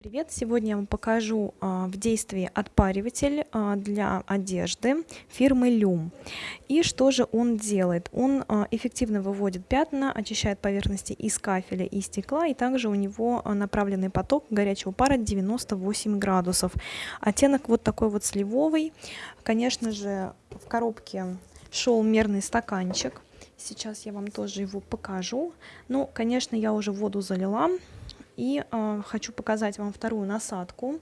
Привет! Сегодня я вам покажу а, в действии отпариватель а, для одежды фирмы Lume. И что же он делает? Он а, эффективно выводит пятна, очищает поверхности из кафеля и стекла, и также у него направленный поток горячего пара 98 градусов. Оттенок вот такой вот сливовый. Конечно же, в коробке шел мерный стаканчик. Сейчас я вам тоже его покажу. Ну, конечно, я уже воду залила. И э, хочу показать вам вторую насадку,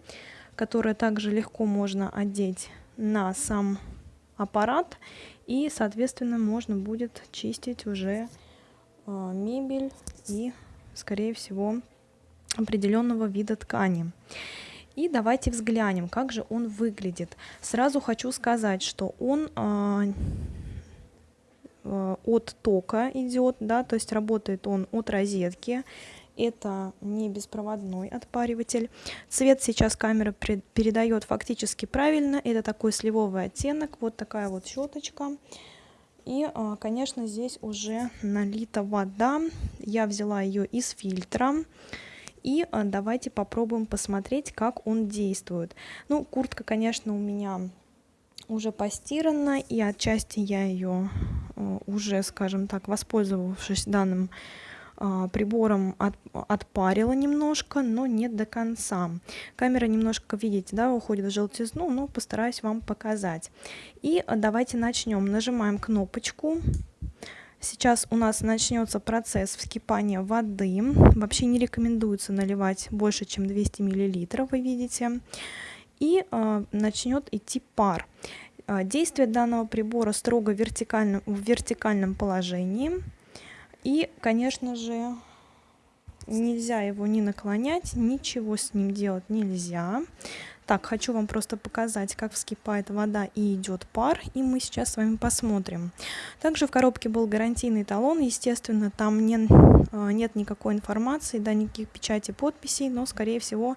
которую также легко можно одеть на сам аппарат. И, соответственно, можно будет чистить уже э, мебель и, скорее всего, определенного вида ткани. И давайте взглянем, как же он выглядит. Сразу хочу сказать, что он э, от тока идет, да, то есть работает он от розетки это не беспроводной отпариватель. Цвет сейчас камера передает фактически правильно, это такой сливовый оттенок, вот такая вот щеточка. И, а, конечно, здесь уже налита вода, я взяла ее из фильтра. И а, давайте попробуем посмотреть, как он действует. Ну, куртка, конечно, у меня уже постирана, и отчасти я ее а, уже, скажем так, воспользовавшись данным прибором от, отпарила немножко, но не до конца. Камера немножко, видите, да, уходит в желтизну, но постараюсь вам показать. И давайте начнем. Нажимаем кнопочку. Сейчас у нас начнется процесс вскипания воды. Вообще не рекомендуется наливать больше, чем 200 мл, вы видите. И э, начнет идти пар. Действие данного прибора строго вертикально, в вертикальном положении. И, конечно же, нельзя его не наклонять, ничего с ним делать нельзя. Так, хочу вам просто показать, как вскипает вода и идет пар, и мы сейчас с вами посмотрим. Также в коробке был гарантийный талон, естественно, там не, а, нет никакой информации, да, никаких печати, подписей, но, скорее всего,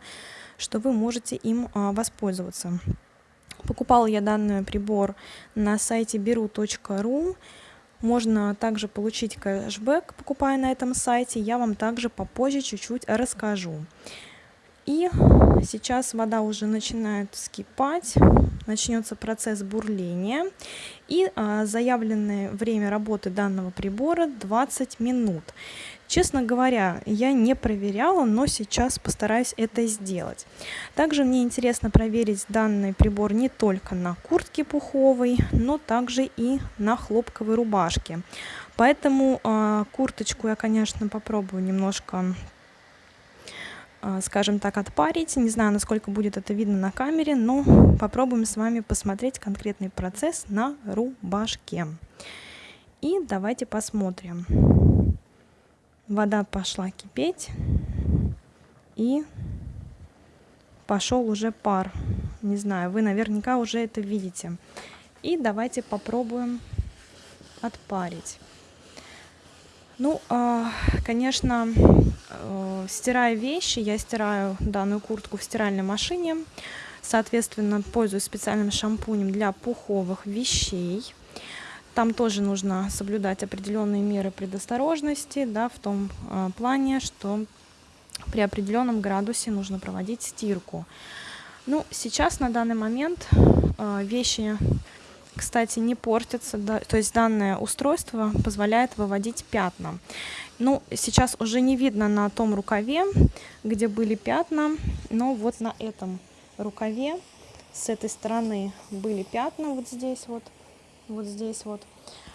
что вы можете им а, воспользоваться. Покупала я данный прибор на сайте beru.ru. Можно также получить кэшбэк, покупая на этом сайте. Я вам также попозже чуть-чуть расскажу. И сейчас вода уже начинает вскипать, начнется процесс бурления. И а, заявленное время работы данного прибора 20 минут. Честно говоря, я не проверяла, но сейчас постараюсь это сделать. Также мне интересно проверить данный прибор не только на куртке пуховой, но также и на хлопковой рубашке. Поэтому э, курточку я, конечно, попробую немножко а, скажем так, отпарить. Не знаю, насколько будет это видно на камере, но попробуем с вами посмотреть конкретный процесс на рубашке. И давайте посмотрим вода пошла кипеть и пошел уже пар. Не знаю, вы наверняка уже это видите. И давайте попробуем отпарить. Ну, а, конечно, э, стирая вещи, я стираю данную куртку в стиральной машине. Соответственно, пользуюсь специальным шампунем для пуховых вещей. Там тоже нужно соблюдать определенные меры предосторожности, да, в том э, плане, что при определенном градусе нужно проводить стирку. Ну, сейчас на данный момент э, вещи, кстати, не портятся, да, то есть данное устройство позволяет выводить пятна. Ну, сейчас уже не видно на том рукаве, где были пятна, но вот на этом рукаве с этой стороны были пятна вот здесь вот вот здесь вот.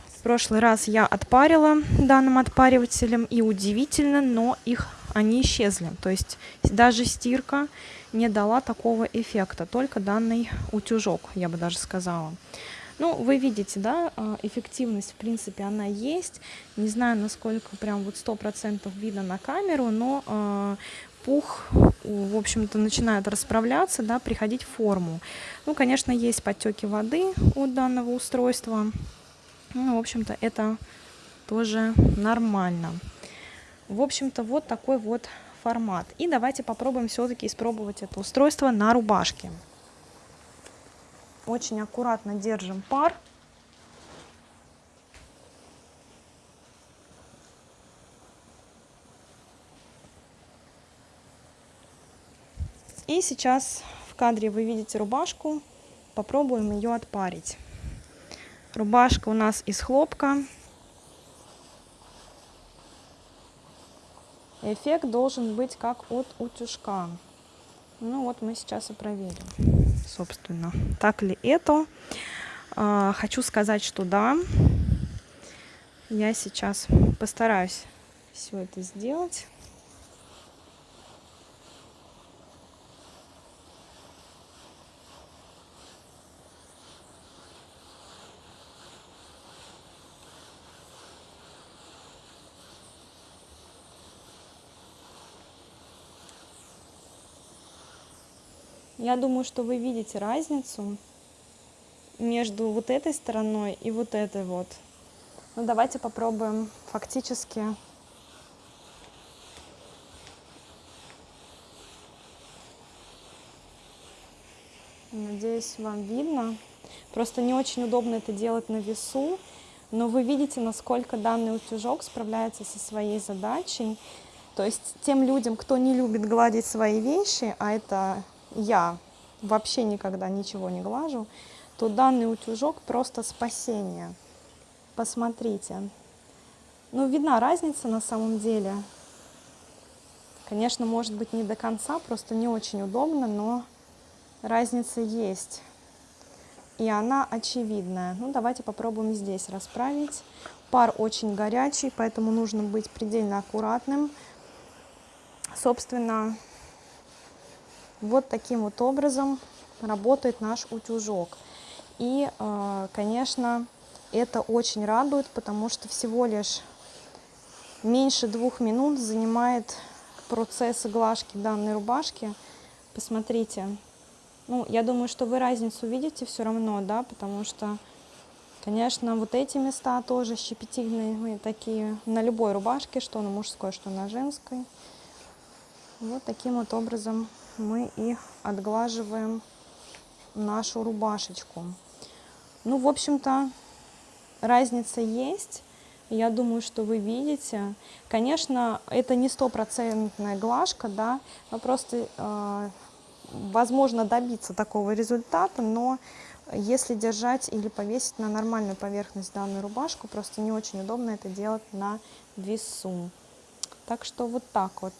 В прошлый раз я отпарила данным отпаривателем, и удивительно, но их они исчезли. То есть даже стирка не дала такого эффекта, только данный утюжок, я бы даже сказала. Ну, вы видите, да, а, эффективность, в принципе, она есть. Не знаю, насколько прям вот сто процентов видно на камеру, но э, пух, в общем-то, начинает расправляться, да, приходить в форму. Ну, конечно, есть подтеки воды у данного устройства. Ну, в общем-то, это тоже нормально. В общем-то, вот такой вот формат. И давайте попробуем все-таки испробовать это устройство на рубашке. Очень аккуратно держим пар. И сейчас в кадре вы видите рубашку. Попробуем ее отпарить. Рубашка у нас из хлопка. Эффект должен быть как от утюжка. Ну вот мы сейчас и проверим, собственно, так ли это. А, хочу сказать, что да. Я сейчас постараюсь все это сделать. Я думаю, что вы видите разницу между вот этой стороной и вот этой вот. Ну, давайте попробуем фактически Надеюсь, вам видно. Просто не очень удобно это делать на весу, но вы видите, насколько данный утюжок справляется со своей задачей. То есть тем людям, кто не любит гладить свои вещи, а это я вообще никогда ничего не глажу, то данный утюжок просто спасение. Посмотрите. Ну, видна разница на самом деле. Конечно, может быть не до конца, просто не очень удобно, но разница есть. И она очевидная. Ну, давайте попробуем здесь расправить. Пар очень горячий, поэтому нужно быть предельно аккуратным. Собственно, вот таким вот образом работает наш утюжок. И, э, конечно, это очень радует, потому что всего лишь меньше двух минут занимает процесс глажки данной рубашки. Посмотрите. Ну, я думаю, что вы разницу видите все равно, да, потому что, конечно, вот эти места тоже щепетильные такие на любой рубашке, что на мужской, что на женской. Вот таким вот образом мы и отглаживаем нашу рубашечку. Ну, в общем-то, разница есть. Я думаю, что вы видите. Конечно, это не стопроцентная глажка, да, но просто э, возможно добиться такого результата, но если держать или повесить на нормальную поверхность данную рубашку, просто не очень удобно это делать на весу. Так что вот так вот.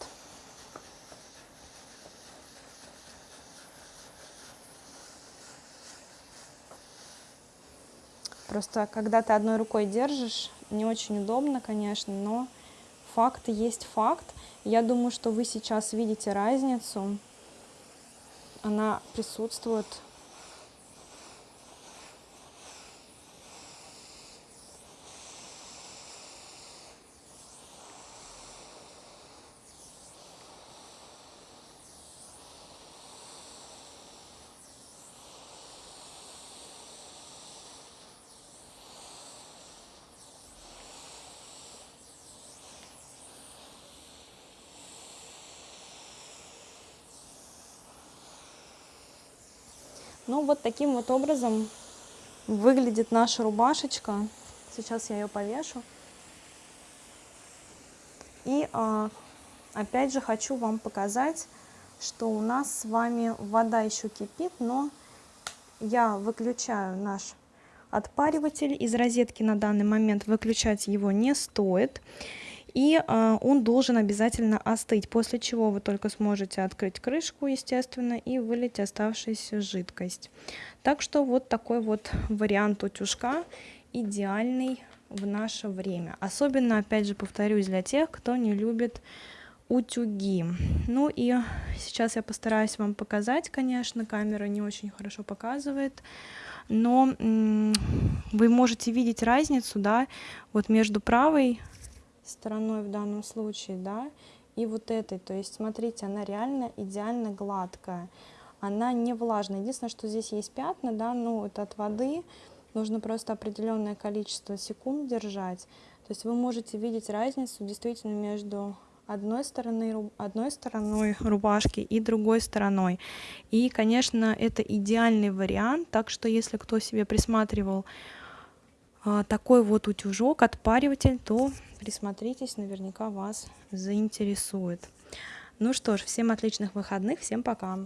Просто когда ты одной рукой держишь, не очень удобно, конечно, но факт есть факт. Я думаю, что вы сейчас видите разницу. Она присутствует Ну вот таким вот образом выглядит наша рубашечка. Сейчас я ее повешу. И а, опять же хочу вам показать, что у нас с вами вода еще кипит, но я выключаю наш отпариватель. Из розетки на данный момент выключать его не стоит и э, он должен обязательно остыть, после чего вы только сможете открыть крышку, естественно, и вылить оставшуюся жидкость. Так что вот такой вот вариант утюжка идеальный в наше время. Особенно, опять же, повторюсь, для тех, кто не любит утюги. Ну и сейчас я постараюсь вам показать, конечно, камера не очень хорошо показывает, но вы можете видеть разницу, да, вот между правой стороной в данном случае, да, и вот этой. То есть, смотрите, она реально идеально гладкая. Она не влажная. Единственное, что здесь есть пятна, да, ну, это от воды. Нужно просто определенное количество секунд держать. То есть вы можете видеть разницу действительно между одной стороны, одной стороной рубашки и другой стороной. И, конечно, это идеальный вариант, так что если кто себе присматривал такой вот утюжок, отпариватель, то присмотритесь, наверняка вас заинтересует. Ну что ж, всем отличных выходных, всем пока!